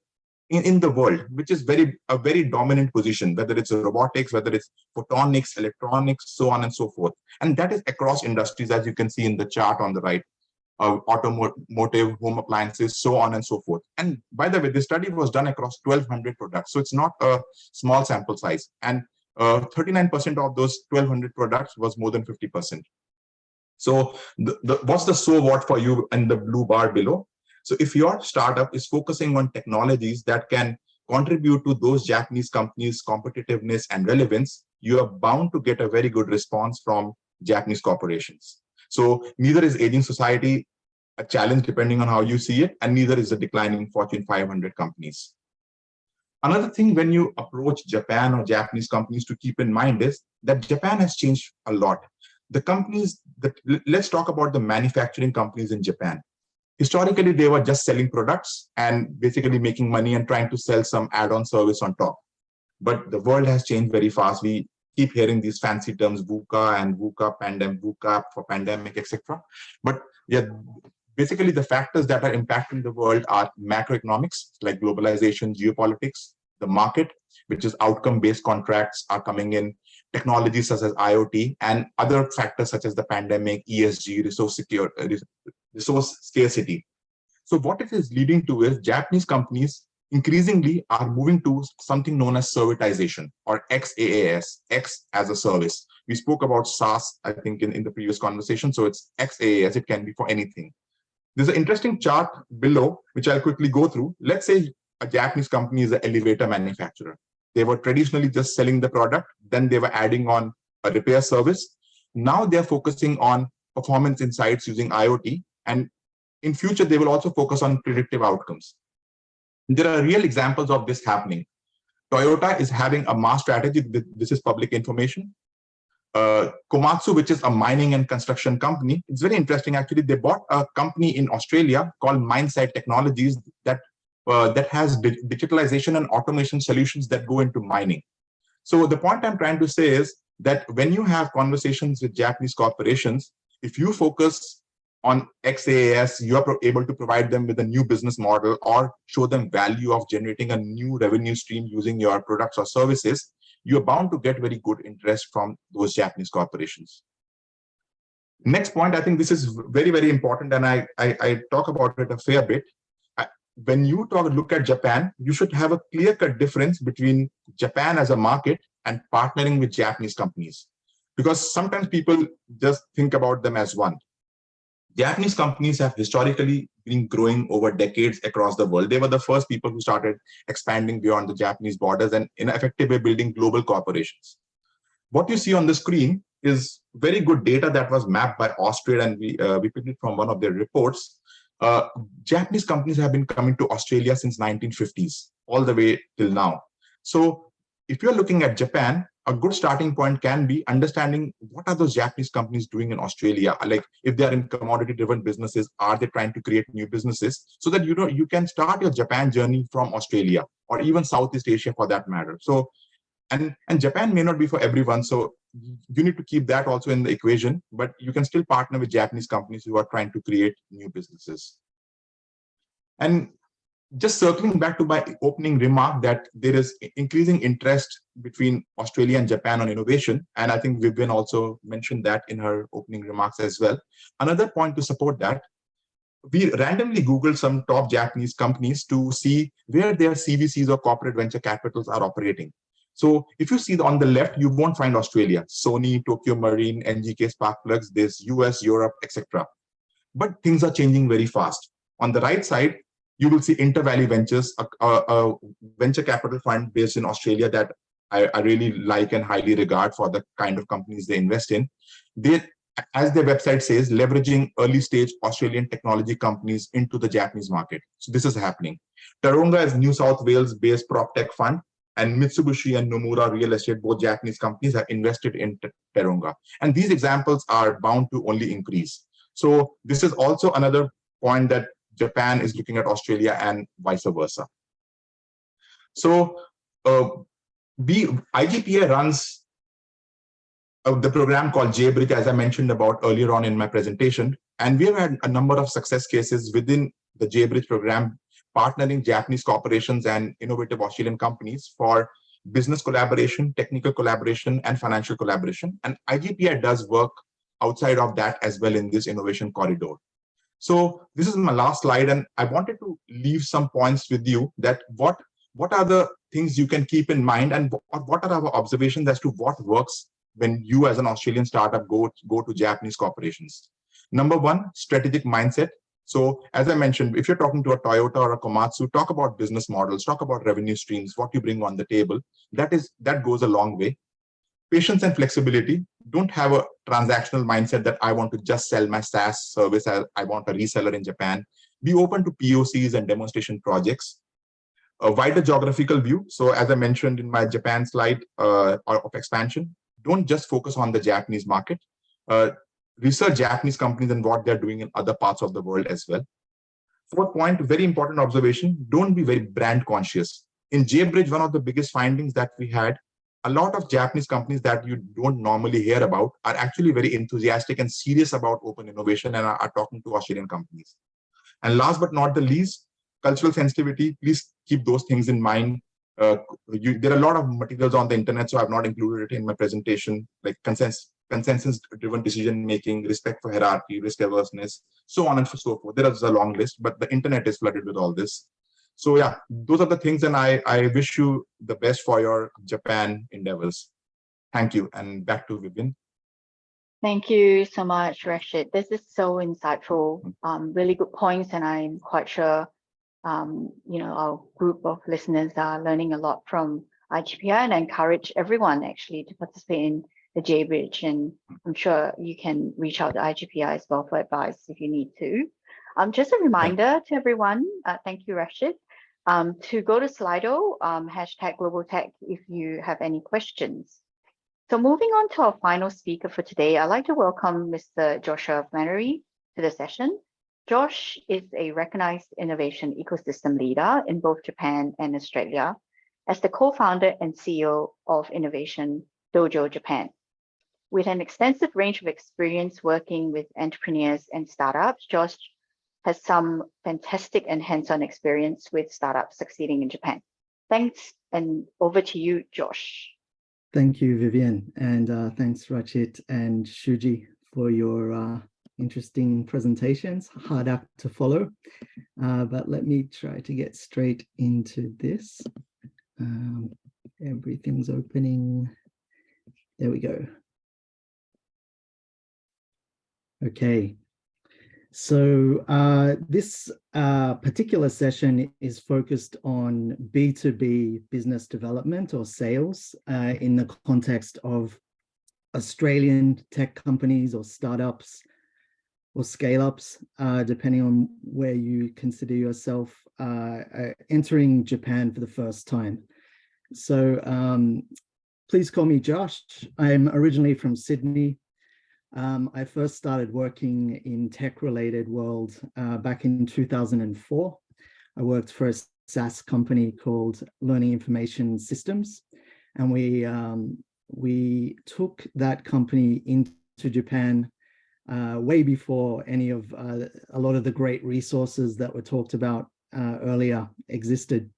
Speaker 5: in, in the world, which is very a very dominant position, whether it's robotics, whether it's photonics, electronics, so on and so forth. And that is across industries, as you can see in the chart on the right, uh, automotive, home appliances, so on and so forth. And by the way, this study was done across 1,200 products. So it's not a small sample size. And 39% uh, of those 1,200 products was more than 50%. So the, the, what's the so what for you in the blue bar below? So if your startup is focusing on technologies that can contribute to those Japanese companies' competitiveness and relevance, you are bound to get a very good response from Japanese corporations. So neither is aging society a challenge depending on how you see it, and neither is the declining Fortune 500 companies. Another thing when you approach Japan or Japanese companies to keep in mind is that Japan has changed a lot the companies that let's talk about the manufacturing companies in Japan. Historically, they were just selling products and basically making money and trying to sell some add-on service on top. But the world has changed very fast. We keep hearing these fancy terms VUCA and VUCA, pandemic, VUCA for pandemic, etc. But yeah, basically the factors that are impacting the world are macroeconomics like globalization, geopolitics, the market, which is outcome-based contracts are coming in, technologies such as IoT and other factors such as the pandemic, ESG, resource secure, uh, resource scarcity. So what it is leading to is Japanese companies increasingly are moving to something known as servitization or XaaS, X as a service. We spoke about SaaS, I think, in, in the previous conversation. So it's XaaS, it can be for anything. There's an interesting chart below, which I'll quickly go through. Let's say a Japanese company is an elevator manufacturer. They were traditionally just selling the product, then they were adding on a repair service. Now they're focusing on performance insights using IoT. And in future, they will also focus on predictive outcomes. There are real examples of this happening. Toyota is having a MaaS strategy. This is public information. Uh, Komatsu, which is a mining and construction company, it's very interesting. Actually, they bought a company in Australia called Mine Site Technologies that uh, that has di digitalization and automation solutions that go into mining. So the point I'm trying to say is that when you have conversations with Japanese corporations, if you focus on XaaS, you are able to provide them with a new business model or show them value of generating a new revenue stream using your products or services, you're bound to get very good interest from those Japanese corporations. Next point, I think this is very, very important, and I, I, I talk about it a fair bit. When you talk, look at Japan, you should have a clear-cut difference between Japan as a market and partnering with Japanese companies. Because sometimes people just think about them as one. Japanese companies have historically been growing over decades across the world. They were the first people who started expanding beyond the Japanese borders and in effective way building global corporations. What you see on the screen is very good data that was mapped by Austrade and we, uh, we picked it from one of their reports. Uh, Japanese companies have been coming to Australia since 1950s, all the way till now. So if you're looking at Japan, a good starting point can be understanding what are those Japanese companies doing in Australia? Like if they are in commodity driven businesses, are they trying to create new businesses so that you know you can start your Japan journey from Australia or even Southeast Asia for that matter. So and and Japan may not be for everyone. So you need to keep that also in the equation, but you can still partner with Japanese companies who are trying to create new businesses. And just circling back to my opening remark that there is increasing interest between Australia and Japan on innovation. And I think Vivian also mentioned that in her opening remarks as well. Another point to support that, we randomly Googled some top Japanese companies to see where their CVCs or corporate venture capitals are operating. So if you see on the left, you won't find Australia, Sony, Tokio Marine, NGK Spark Plugs, there's US, Europe, etc. But things are changing very fast. On the right side, you will see Intervalley Ventures, a, a, a, venture capital fund based in Australia that I, I, really like and highly regard for the kind of companies they invest in. They, as their website says, leveraging early stage Australian technology companies into the Japanese market. So this is happening. Taronga is New South Wales based prop tech fund and Mitsubishi and Nomura Real Estate, both Japanese companies have invested in Taronga. And these examples are bound to only increase. So this is also another point that Japan is looking at Australia and vice versa. So uh, we, IGPI runs uh, the program called JBridge, as I mentioned about earlier on in my presentation. And we have had a number of success cases within the JBridge program, partnering Japanese corporations and innovative Australian companies for business collaboration, technical collaboration, and financial collaboration. And IGPI does work outside of that as well in this innovation corridor. So this is my last slide, and I wanted to leave some points with you that what what are the things you can keep in mind, and what are our observations as to what works when you as an Australian startup go go to Japanese corporations. Number one, strategic mindset. So as I mentioned, if you're talking to a Toyota or a Komatsu, talk about business models, talk about revenue streams, what you bring on the table. That is that goes a long way patience and flexibility. Don't have a transactional mindset that i want to just sell my saas service i want a reseller in japan. Be open to pocs and demonstration projects. A wider geographical view. So as i mentioned in my japan slide uh, of expansion don't just focus on the japanese market. Uh, research japanese companies and what they're doing in other parts of the world as well. Fourth point very important observation don't be very brand conscious. In JBridge, one of the biggest findings that we had a lot of Japanese companies that you don't normally hear about are actually very enthusiastic and serious about open innovation and are, are talking to Australian companies. And last but not the least, cultural sensitivity, please keep those things in mind. uh, you, there are a lot of materials on the internet, so I've not included it in my presentation, like consensus, consensus-driven decision-making, respect for hierarchy, risk averseness, so on and so forth. There is a long list, but the internet is flooded with all this. So yeah, those are the things, and I, I wish you the best for your Japan endeavors. Thank you, and back to Vivian.
Speaker 3: Thank you so much, Rachit. This is so insightful, um, really good points, and I'm quite sure, um, you know, our group of listeners are learning a lot from IGPI, and I encourage everyone actually to participate in the J-Bridge, and I'm sure you can reach out to IGPI as well for advice if you need to. Um, just a reminder to everyone, uh, thank you, Rachit, um, to go to Slido, um, hashtag Global Tech if you have any questions. So moving on to our final speaker for today, I'd like to welcome Mr. Joshua Flannery to the session. Josh is a recognized innovation ecosystem leader in both Japan and Australia as the co-founder and CEO of Innovation Dojo Japan. With an extensive range of experience working with entrepreneurs and startups, Josh has some fantastic and hands-on experience with startups succeeding in Japan. Thanks, and over to you, Josh.
Speaker 6: Thank you, Vivian, and uh, thanks, Rachit and Shuji, for your uh, interesting presentations. Hard act to follow, uh, but let me try to get straight into this. Um, everything's opening. There we go. Okay, so uh, this uh, particular session is focused on B2B business development or sales uh, in the context of Australian tech companies or startups or scale-ups, uh, depending on where you consider yourself uh, uh, entering Japan for the first time. So um, please call me Josh. I'm originally from Sydney, um, I first started working in tech-related world uh, back in 2004. I worked for a SaaS company called Learning Information Systems, and we um, we took that company into Japan uh, way before any of uh, a lot of the great resources that were talked about uh, earlier existed.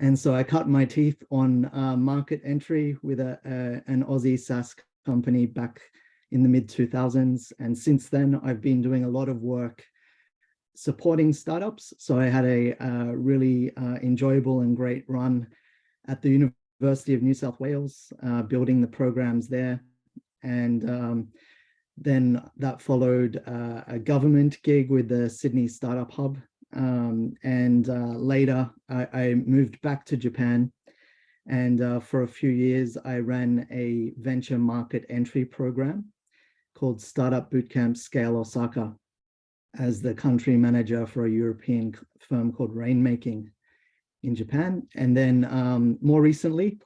Speaker 6: And so I cut my teeth on uh, market entry with a, a, an Aussie SaaS company back in the mid 2000s. And since then, I've been doing a lot of work supporting startups. So I had a really uh, enjoyable and great run at the University of New South Wales, uh, building the programs there. And um, then that followed uh, a government gig with the Sydney Startup Hub. Um, and uh, later I, I moved back to Japan and uh, for a few years, I ran a venture market entry program called Startup Bootcamp Scale Osaka as the country manager for a European firm called Rainmaking in Japan. And then um, more recently,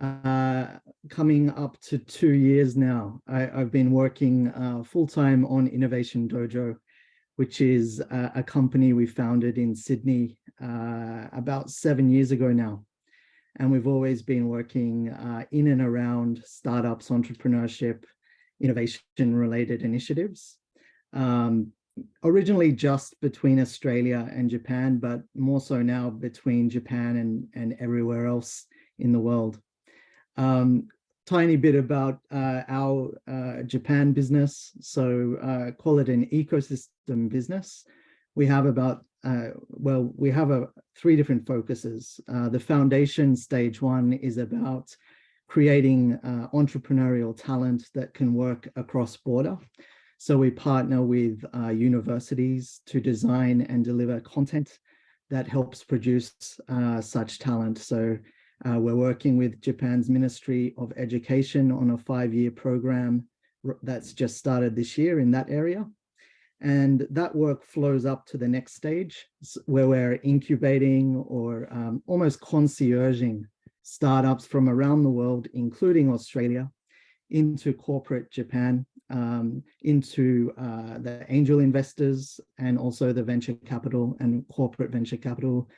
Speaker 6: uh, coming up to two years now, I, have been working uh, full-time on Innovation Dojo, which is a, a company we founded in Sydney uh, about seven years ago now. And we've always been working uh, in and around startups, entrepreneurship, innovation related initiatives. Um, originally just between Australia and Japan, but more so now between Japan and, and everywhere else in the world. Um, tiny bit about uh, our uh, Japan business. So uh, call it an ecosystem business. We have about, uh, well, we have a, three different focuses. Uh, the foundation stage one is about creating uh, entrepreneurial talent that can work across border. So we partner with uh, universities to design and deliver content that helps produce uh, such talent. So uh, we're working with Japan's Ministry of Education on a five-year program that's just started this year in that area. And that work flows up to the next stage where we're incubating or um, almost concierging startups from around the world, including Australia, into corporate Japan, um, into uh, the angel investors and also the venture capital and corporate venture capital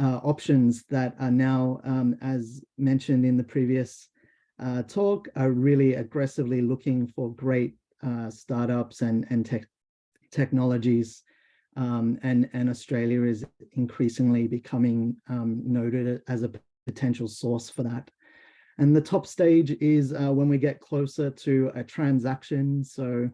Speaker 6: uh, options that are now, um, as mentioned in the previous uh, talk, are really aggressively looking for great uh, startups and, and tech technologies. Um, and, and Australia is increasingly becoming um, noted as a potential source for that. And the top stage is uh, when we get closer to a transaction. So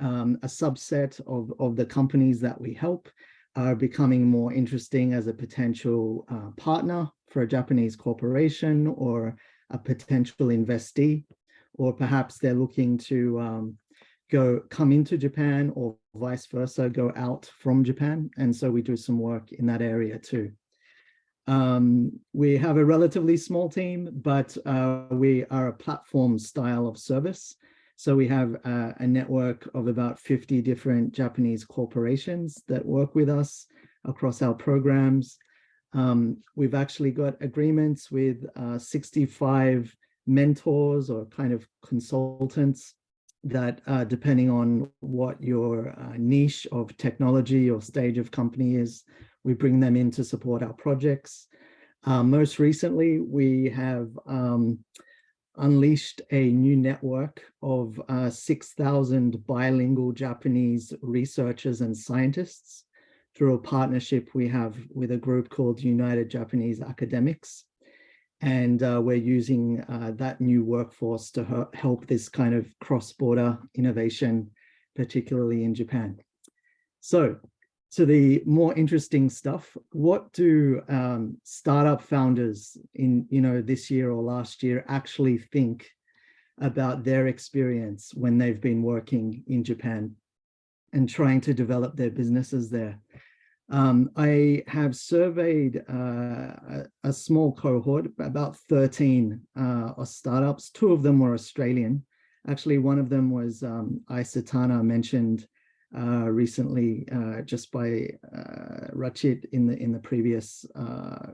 Speaker 6: um, a subset of, of the companies that we help are becoming more interesting as a potential uh, partner for a Japanese corporation or a potential investee, or perhaps they're looking to um, go come into Japan or vice versa, go out from Japan. And so we do some work in that area too. Um, we have a relatively small team, but uh, we are a platform style of service. So we have uh, a network of about 50 different Japanese corporations that work with us across our programs. Um, we've actually got agreements with uh, 65 mentors or kind of consultants that uh, depending on what your uh, niche of technology or stage of company is, we bring them in to support our projects. Uh, most recently, we have um, unleashed a new network of uh, 6,000 bilingual Japanese researchers and scientists through a partnership we have with a group called United Japanese Academics. And uh, we're using uh, that new workforce to help this kind of cross-border innovation, particularly in Japan. So to the more interesting stuff, what do um, startup founders in, you know, this year or last year actually think about their experience when they've been working in Japan and trying to develop their businesses there? Um, I have surveyed uh, a, a, small cohort, about 13 uh, startups. Two of them were Australian. Actually, one of them was um, Isatana mentioned uh, recently uh, just by uh, Rachit in the in the previous uh,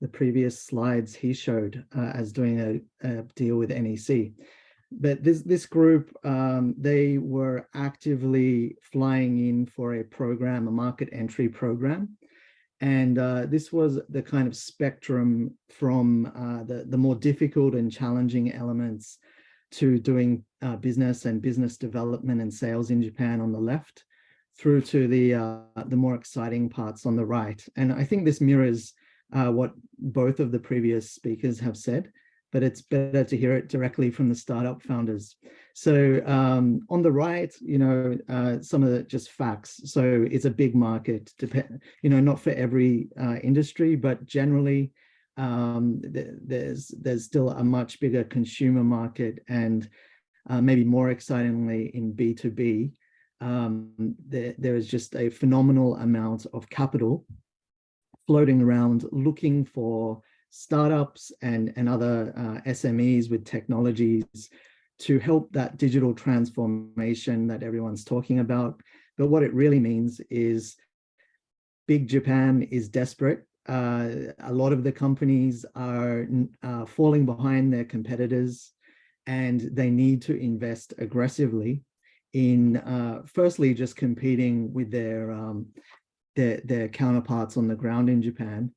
Speaker 6: the previous slides he showed uh, as doing a, a, deal with NEC but this this group um, they were actively flying in for a program a market entry program. And uh, this was the kind of spectrum from uh, the the more difficult and challenging elements to doing uh, business and business development and sales in Japan on the left through to the uh, the more exciting parts on the right and I think this mirrors uh, what both of the previous speakers have said but it's better to hear it directly from the startup founders. So um, on the right, you know, uh, some of the just facts. So it's a big market, you know, not for every uh, industry, but generally um, th there's there's still a much bigger consumer market and uh, maybe more excitingly in B2B, um, there, there is just a phenomenal amount of capital floating around looking for startups and, and other uh, SMEs with technologies to help that digital transformation that everyone's talking about. But what it really means is big Japan is desperate. Uh, a lot of the companies are uh, falling behind their competitors and they need to invest aggressively in uh, firstly just competing with their, um, their their counterparts on the ground in Japan,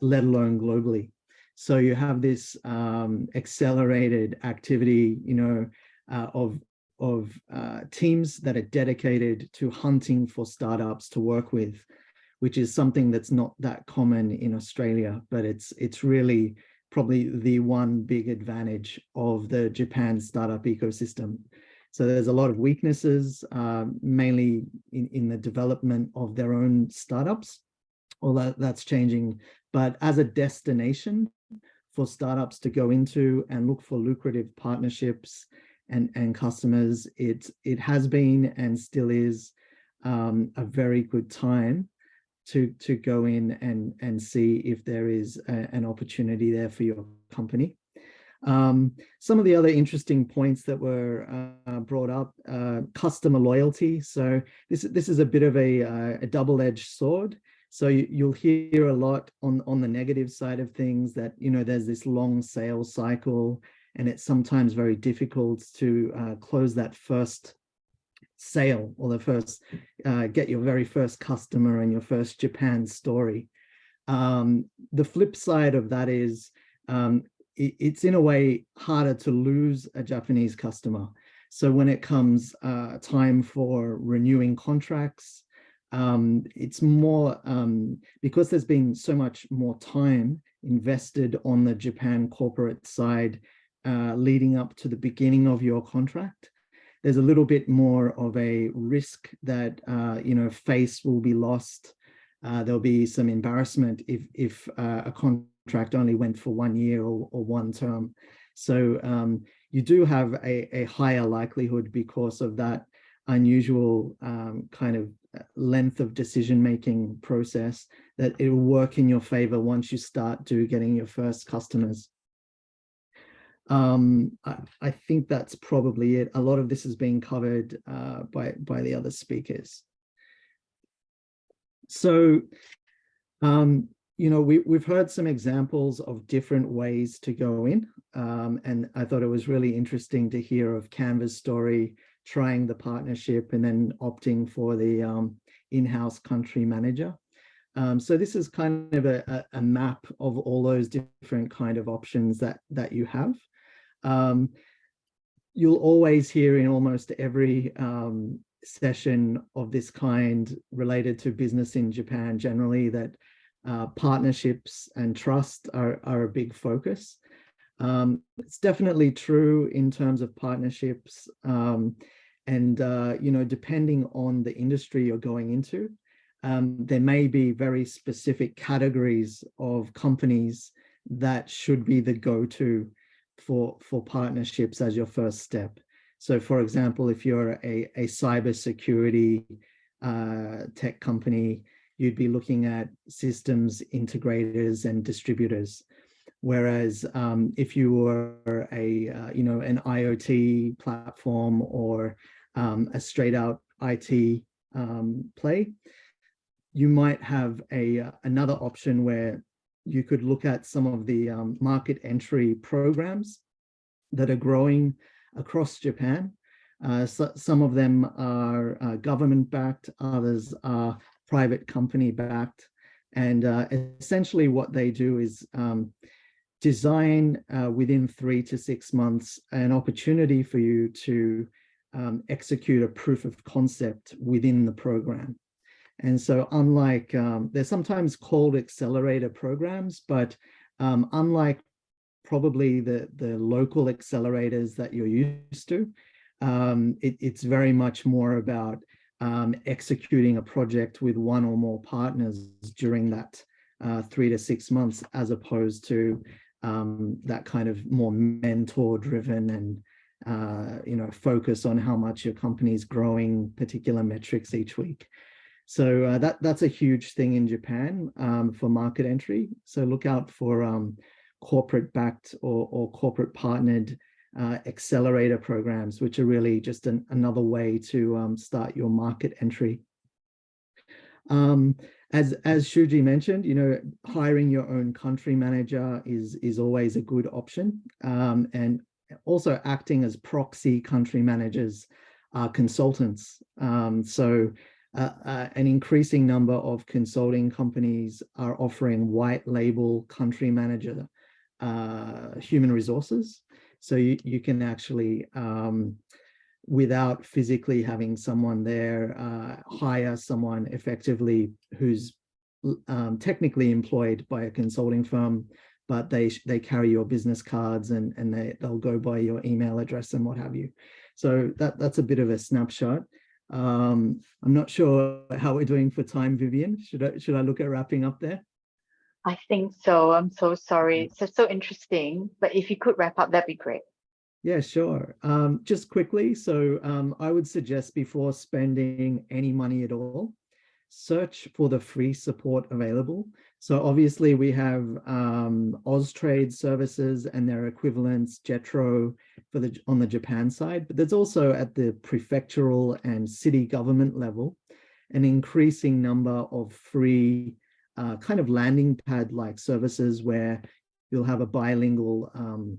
Speaker 6: let alone globally. So you have this um, accelerated activity, you know, uh, of of uh, teams that are dedicated to hunting for startups to work with, which is something that's not that common in Australia, but it's it's really probably the one big advantage of the Japan startup ecosystem. So there's a lot of weaknesses, uh, mainly in, in the development of their own startups, although that's changing. But as a destination for startups to go into and look for lucrative partnerships and, and customers, it, it has been and still is um, a very good time to, to go in and, and see if there is a, an opportunity there for your company. Um, some of the other interesting points that were uh, brought up, uh, customer loyalty. So this, this is a bit of a, uh, a double-edged sword. So you, will hear a lot on, on the negative side of things that, you know, there's this long sales cycle and it's sometimes very difficult to uh, close that first sale or the first, uh, get your very first customer and your first Japan story. Um, the flip side of that is um, it, it's in a way harder to lose a Japanese customer. So when it comes uh, time for renewing contracts, um, it's more um, because there's been so much more time invested on the Japan corporate side uh, leading up to the beginning of your contract. There's a little bit more of a risk that, uh, you know, face will be lost. Uh, there'll be some embarrassment if, if uh, a contract only went for one year or, or one term. So um, you do have a, a higher likelihood because of that unusual um, kind of uh, length of decision-making process that it will work in your favor once you start to getting your first customers. Um, I, I, think that's probably it. A lot of this is being covered uh, by, by the other speakers. So, um, you know, we, we've heard some examples of different ways to go in. Um, and I thought it was really interesting to hear of Canva's story, trying the partnership and then opting for the um, in-house country manager. Um, so this is kind of a, a, map of all those different kind of options that, that you have. Um, you'll always hear in almost every um, session of this kind related to business in Japan generally that uh, partnerships and trust are, are a big focus. Um, it's definitely true in terms of partnerships um, and, uh, you know, depending on the industry you're going into, um, there may be very specific categories of companies that should be the go-to for, for partnerships as your first step. So for example, if you're a, a cybersecurity uh, tech company, you'd be looking at systems integrators and distributors. Whereas um, if you were a, uh, you know, an IoT platform or um, a straight out IT um, play, you might have a uh, another option where you could look at some of the um, market entry programs that are growing across Japan. Uh, so, some of them are uh, government backed, others are private company backed. And uh, essentially what they do is um, design uh, within three to six months an opportunity for you to um, execute a proof of concept within the program. And so unlike, um, they're sometimes called accelerator programs, but um, unlike probably the, the local accelerators that you're used to, um, it, it's very much more about um, executing a project with one or more partners during that uh, three to six months, as opposed to um, that kind of more mentor driven and uh, you know, focus on how much your company is growing particular metrics each week. So uh, that that's a huge thing in Japan um, for market entry. So look out for um, corporate backed or, or corporate partnered uh, accelerator programs, which are really just an, another way to um, start your market entry. Um, as as Shuji mentioned, you know, hiring your own country manager is is always a good option, um, and also acting as proxy country managers are consultants. Um, so uh, uh, an increasing number of consulting companies are offering white label country manager uh, human resources. So you, you can actually, um, without physically having someone there, uh, hire someone effectively who's um, technically employed by a consulting firm, but they they carry your business cards and, and they, they'll go by your email address and what have you. So that, that's a bit of a snapshot. Um, I'm not sure how we're doing for time, Vivian. Should I, should I look at wrapping up there?
Speaker 3: I think so. I'm so sorry. It's so interesting, but if you could wrap up, that'd be great.
Speaker 6: Yeah, sure. Um, just quickly, so um, I would suggest before spending any money at all, search for the free support available. So obviously we have um, Austrade services and their equivalents, Jetro for the on the Japan side, but there's also at the prefectural and city government level, an increasing number of free uh, kind of landing pad like services where you'll have a bilingual um,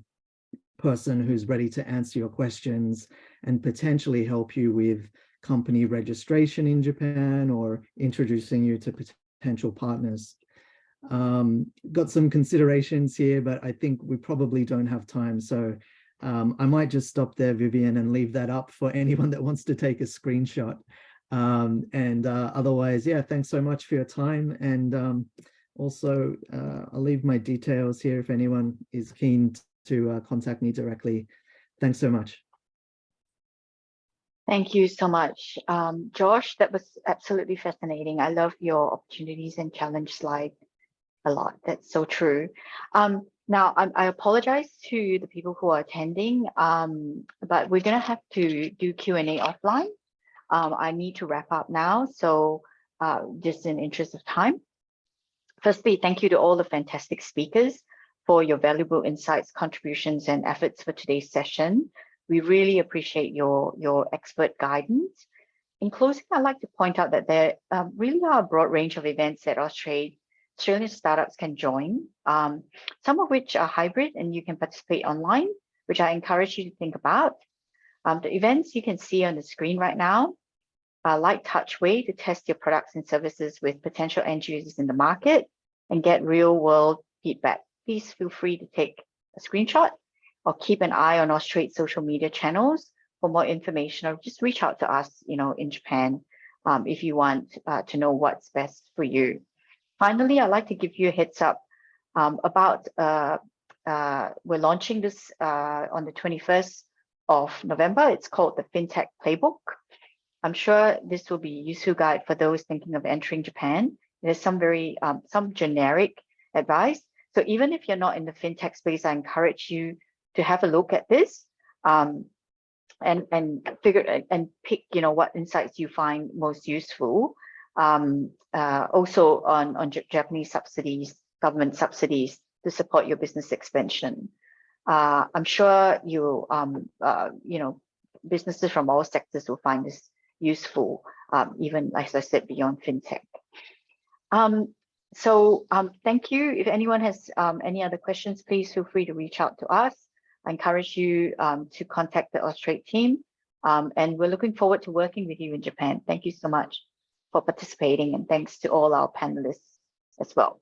Speaker 6: person who's ready to answer your questions and potentially help you with company registration in Japan or introducing you to potential partners. Um, got some considerations here, but I think we probably don't have time. So um, I might just stop there, Vivian, and leave that up for [LAUGHS] anyone that wants to take a screenshot. Um, and uh, otherwise, yeah, thanks so much for your time. And um, Also, uh, I'll leave my details here if anyone is keen to uh, contact me directly. Thanks so much.
Speaker 3: Thank you so much. Um, Josh, that was absolutely fascinating. I love your opportunities and challenge slide a lot. That's so true. Um, now, I, I apologize to the people who are attending, um, but we're going to have to do Q&A offline. Um, I need to wrap up now, so uh, just in interest of time. Firstly, thank you to all the fantastic speakers for your valuable insights, contributions, and efforts for today's session. We really appreciate your, your expert guidance. In closing, I'd like to point out that there um, really are a broad range of events that Austrade, Australian startups can join, um, some of which are hybrid and you can participate online, which I encourage you to think about. Um, the events you can see on the screen right now a light touch way to test your products and services with potential end users in the market and get real world feedback. Please feel free to take a screenshot or keep an eye on Austrade social media channels for more information or just reach out to us, you know, in Japan um, if you want uh, to know what's best for you. Finally, I'd like to give you a heads up um, about uh, uh, we're launching this uh, on the 21st of November. It's called the FinTech Playbook. I'm sure this will be a useful guide for those thinking of entering Japan. There's some very um, some generic advice. So even if you're not in the fintech space, I encourage you to have a look at this um, and and figure and pick you know what insights you find most useful. Um, uh, also on on Japanese subsidies, government subsidies to support your business expansion. Uh, I'm sure you um, uh, you know businesses from all sectors will find this useful, um, even as I said, beyond fintech. Um, so um, thank you. If anyone has um, any other questions, please feel free to reach out to us. I encourage you um, to contact the Austrade team. And we're looking forward to working with you in Japan. Thank you so much for participating and thanks to all our panelists as well.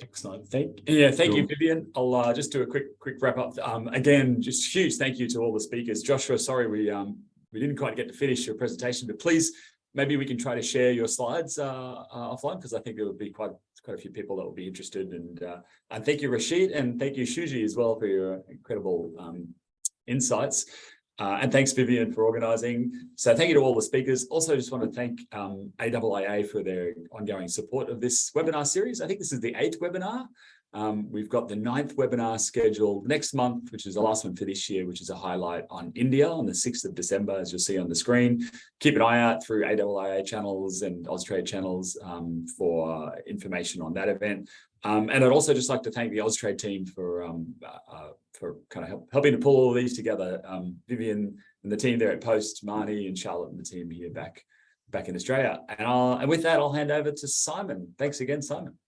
Speaker 2: Excellent. Thank yeah, thank you, Vivian. I'll uh, just do a quick quick wrap up. Um, again, just huge thank you to all the speakers. Joshua, sorry we um we didn't quite get to finish your presentation, but please maybe we can try to share your slides uh, uh, offline because I think there would be quite quite a few people that will be interested. And uh, and thank you, Rachit, and thank you, Shuji, as well for your incredible um, insights. Uh, and thanks, Vivian, for organising. So thank you to all the speakers. Also, just want to thank um, for their ongoing support of this webinar series. I think this is the eighth webinar. Um, we've got the ninth webinar scheduled next month, which is the last one for this year, which is a highlight on India on the 6th of December, as you'll see on the screen. Keep an eye out through AIIA channels and Austrade channels um, for information on that event. Um, and I'd also just like to thank the Austrade team for um, uh, for kind of help, helping to pull all these together. Um, Vivian and the team there at Post, Marnie and Charlotte and the team here back back in Australia. And, I'll, and with that, I'll hand over to Simon. Thanks again, Simon.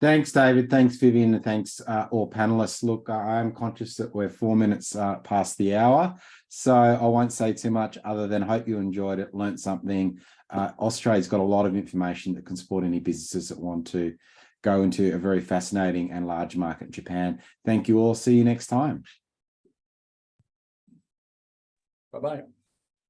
Speaker 1: Thanks, David. Thanks, Vivian. And thanks, uh, all panelists. Look, I am conscious that we're four minutes uh, past the hour, so I won't say too much other than hope you enjoyed it, learned something. Uh, Austrade's got a lot of information that can support any businesses that want to go into a very fascinating and large market Japan. Thank you all. See you next time.
Speaker 2: Bye-bye.